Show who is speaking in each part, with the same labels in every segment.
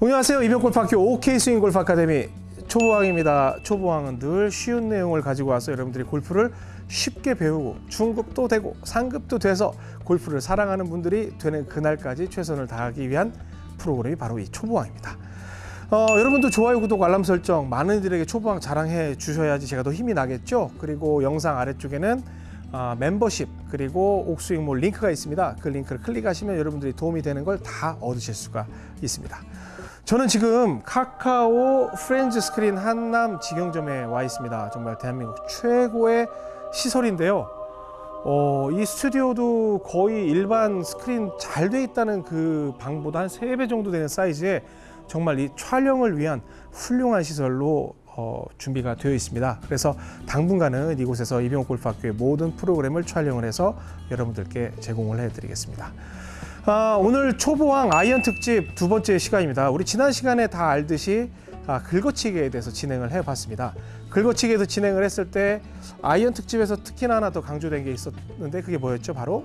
Speaker 1: 안녕하세요. 이병골프학교 OK 스윙 골프 아카데미 초보왕입니다. 초보왕은 늘 쉬운 내용을 가지고 와서 여러분들이 골프를 쉽게 배우고 중급도 되고 상급도 돼서 골프를 사랑하는 분들이 되는 그날까지 최선을 다하기 위한 프로그램이 바로 이 초보왕입니다. 어, 여러분도 좋아요, 구독, 알람 설정 많은 이들에게 초보왕 자랑해 주셔야지 제가 더 힘이 나겠죠. 그리고 영상 아래쪽에는 아, 멤버십 그리고 옥스윙몰 링크가 있습니다. 그 링크를 클릭하시면 여러분들이 도움이 되는 걸 다 얻으실 수가 있습니다. 저는 지금 카카오 프렌즈 스크린 한남 직영점에 와 있습니다. 정말 대한민국 최고의 시설인데요. 어, 이 스튜디오도 거의 일반 스크린 잘 돼 있다는 그 방보다 한 세 배 정도 되는 사이즈에 정말 이 촬영을 위한 훌륭한 시설로 어, 준비가 되어 있습니다. 그래서 당분간은 이곳에서 이병옥 골프학교의 모든 프로그램을 촬영을 해서 여러분들께 제공을 해드리겠습니다. 아, 오늘 초보왕 아이언 특집 두 번째 시간입니다. 우리 지난 시간에 다 알듯이 아, 긁어치기에 대해서 진행을 해봤습니다. 긁어치기에서 진행을 했을 때 아이언 특집에서 특히나 하나 더 강조된 게 있었는데 그게 뭐였죠? 바로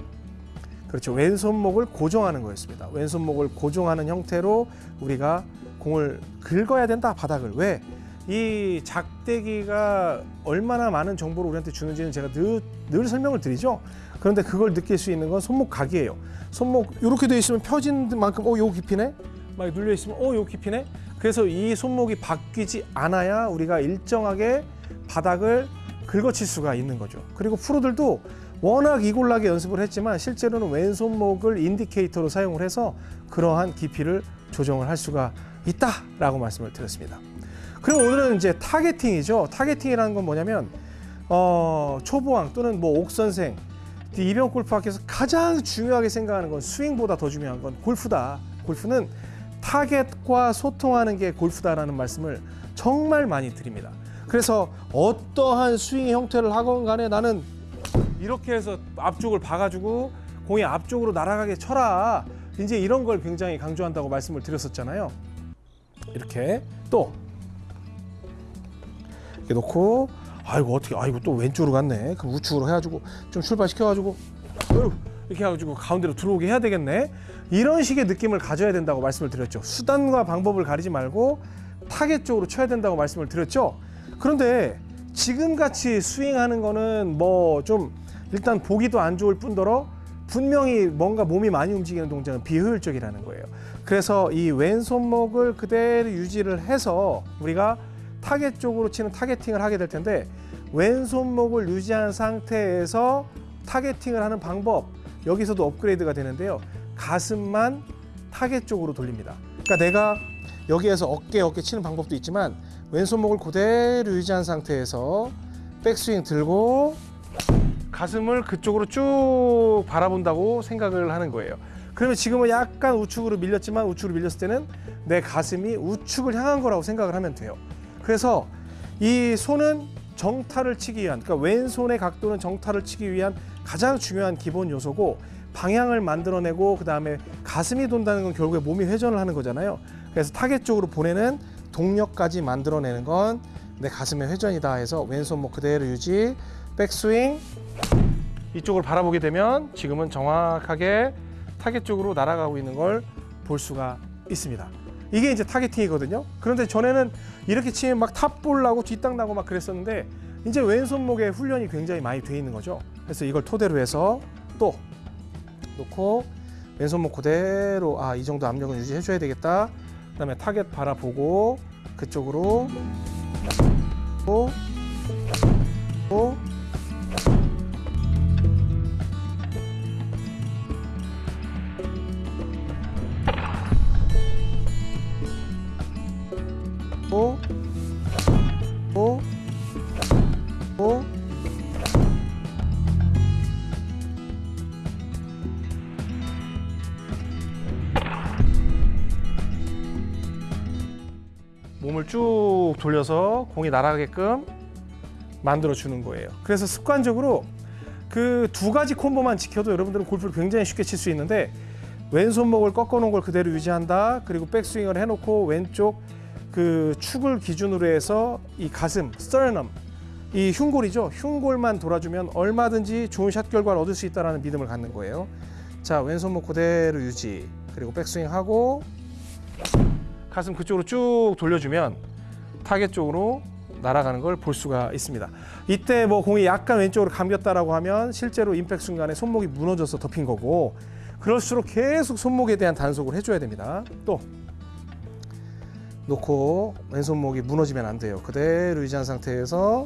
Speaker 1: 그렇죠. 왼손목을 고정하는 거였습니다. 왼손목을 고정하는 형태로 우리가 공을 긁어야 된다 바닥을 왜? 이 작대기가 얼마나 많은 정보를 우리한테 주는지는 제가 늘, 늘 설명을 드리죠. 그런데 그걸 느낄 수 있는 건 손목 각이에요. 손목 이렇게 돼 있으면 펴진 만큼 어, 요 깊이네. 막 눌려 있으면 어, 요 깊이네. 그래서 이 손목이 바뀌지 않아야 우리가 일정하게 바닥을 긁어칠 수가 있는 거죠. 그리고 프로들도 워낙 이골나게 연습을 했지만 실제로는 왼손목을 indicator로 사용을 해서 그러한 깊이를 조정을 할 수가 있다라고 말씀을 드렸습니다. 그리고 오늘은 이제 targeting이죠. targeting이라는 건 뭐냐면 어, 초보왕 또는 뭐 옥선생 이병 골프학교에서 가장 중요하게 생각하는 건 스윙보다 더 중요한 건 골프다. 골프는 타겟과 소통하는 게 골프다라는 말씀을 정말 많이 드립니다. 그래서 어떠한 스윙 형태를 하건 간에 나는 이렇게 해서 앞쪽을 봐가지고 공이 앞쪽으로 날아가게 쳐라. 이제 이런 걸 굉장히 강조한다고 말씀을 드렸었잖아요. 이렇게 또 이렇게 놓고 아이고 어떻게 아이고 또 왼쪽으로 갔네. 그럼 우측으로 해가지고 좀 출발시켜가지고 이렇게 해가지고 가운데로 들어오게 해야 되겠네. 이런 식의 느낌을 가져야 된다고 말씀을 드렸죠. 수단과 방법을 가리지 말고 타겟 쪽으로 쳐야 된다고 말씀을 드렸죠. 그런데 지금 같이 스윙하는 거는 뭐 좀 일단 보기도 안 좋을 뿐더러 분명히 뭔가 몸이 많이 움직이는 동작은 비효율적이라는 거예요. 그래서 이 왼손목을 그대로 유지를 해서 우리가 타겟 쪽으로 치는 targeting을 하게 될 텐데 왼손목을 유지한 상태에서 targeting을 하는 방법 여기서도 업그레이드가 되는데요. 가슴만 타겟 쪽으로 돌립니다. 그러니까 내가 여기에서 어깨 어깨 치는 방법도 있지만 왼손목을 그대로 유지한 상태에서 백스윙 들고 가슴을 그쪽으로 쭉 바라본다고 생각을 하는 거예요. 그러면 지금은 약간 우측으로 밀렸지만 우측으로 밀렸을 때는 내 가슴이 우측을 향한 거라고 생각을 하면 돼요. 그래서 이 손은 정타를 치기 위한 그러니까 왼손의 각도는 정타를 치기 위한 가장 중요한 기본 요소고 방향을 만들어내고 그 다음에 가슴이 돈다는 건 결국에 몸이 회전을 하는 거잖아요. 그래서 타겟 쪽으로 보내는 동력까지 만들어내는 건 내 가슴의 회전이다 해서 왼손목 그대로 유지 백스윙 이쪽을 바라보게 되면 지금은 정확하게 타겟 쪽으로 날아가고 있는 걸 볼 수가 있습니다. 이게 이제 targeting이거든요. 그런데 전에는 이렇게 치면 막 탑볼 나고 뒷땅 나고 막 그랬었는데 이제 왼손목에 훈련이 굉장히 많이 돼 있는 거죠. 그래서 이걸 토대로 해서 또 놓고 왼손목 그대로 아 이 정도 압력은 유지해 줘야 되겠다. 그다음에 타겟 바라보고 그쪽으로 또 또, 몸을 쭉 돌려서 공이 날아가게끔 만들어 주는 거예요. 그래서 습관적으로 그 두 가지 콤보만 지켜도 여러분들은 골프를 굉장히 쉽게 칠 수 있는데 왼손목을 꺾어 놓은 걸 그대로 유지한다. 그리고 백스윙을 해 놓고 왼쪽 그 축을 기준으로 해서 이 가슴, sternum, 이 흉골이죠. 흉골만 돌아주면 얼마든지 좋은 샷 결과를 얻을 수 있다는 믿음을 갖는 거예요. 자, 왼손목 그대로 유지. 그리고 백스윙 하고 가슴 그쪽으로 쭉 돌려주면 타겟 쪽으로 날아가는 걸 볼 수가 있습니다. 이때 뭐 공이 약간 왼쪽으로 감겼다라고 하면 실제로 임팩 순간에 손목이 무너져서 덮인 거고 그럴수록 계속 손목에 대한 단속을 해줘야 됩니다. 또 놓고 왼손목이 무너지면 안 돼요. 그대로 유지한 상태에서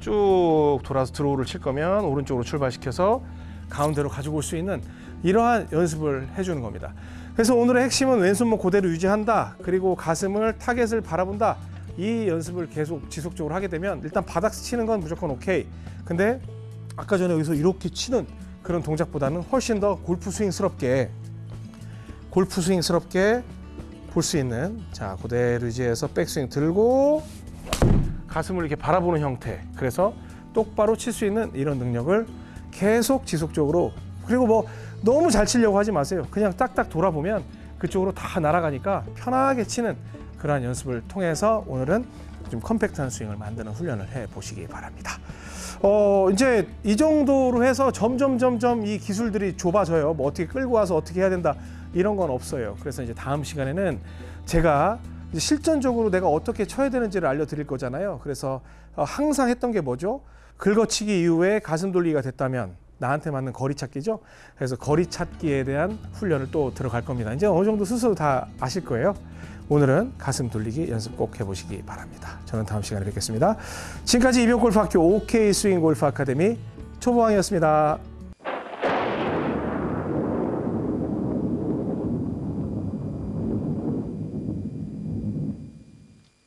Speaker 1: 쭉 돌아서 드로우를 칠 거면 오른쪽으로 출발시켜서 가운데로 가지고 올 수 있는 이러한 연습을 해주는 겁니다. 그래서 오늘의 핵심은 왼손목 그대로 유지한다. 그리고 가슴을 타겟을 바라본다. 이 연습을 계속 지속적으로 하게 되면 일단 바닥 치는 건 무조건 오케이. 근데 아까 전에 여기서 이렇게 치는 그런 동작보다는 훨씬 더 골프 스윙스럽게 골프 스윙스럽게 볼 수 있는 자 그대로 유지해서 백스윙 들고 가슴을 이렇게 바라보는 형태 그래서 똑바로 칠 수 있는 이런 능력을 계속 지속적으로 그리고 뭐 너무 잘 치려고 하지 마세요 그냥 딱딱 돌아보면 그쪽으로 다 날아가니까 편하게 치는 그러한 연습을 통해서 오늘은 좀 컴팩트한 스윙을 만드는 훈련을 해 보시기 바랍니다. 어 이제 이 정도로 해서 점점 점점 이 기술들이 좁아져요. 뭐 어떻게 끌고 와서 어떻게 해야 된다 이런 건 없어요. 그래서 이제 다음 시간에는 제가 실전적으로 내가 어떻게 쳐야 되는지를 알려드릴 거잖아요. 그래서 어, 항상 했던 게 뭐죠? 긁어치기 이후에 가슴 돌리기가 됐다면 나한테 맞는 거리 찾기죠. 그래서 거리 찾기에 대한 훈련을 또 들어갈 겁니다. 이제 어느 정도 스스로 다 아실 거예요. 오늘은 가슴 돌리기 연습 꼭 해보시기 바랍니다. 저는 다음 시간에 뵙겠습니다. 지금까지 이병골프학교 OK 스윙 골프 아카데미 초보왕이었습니다.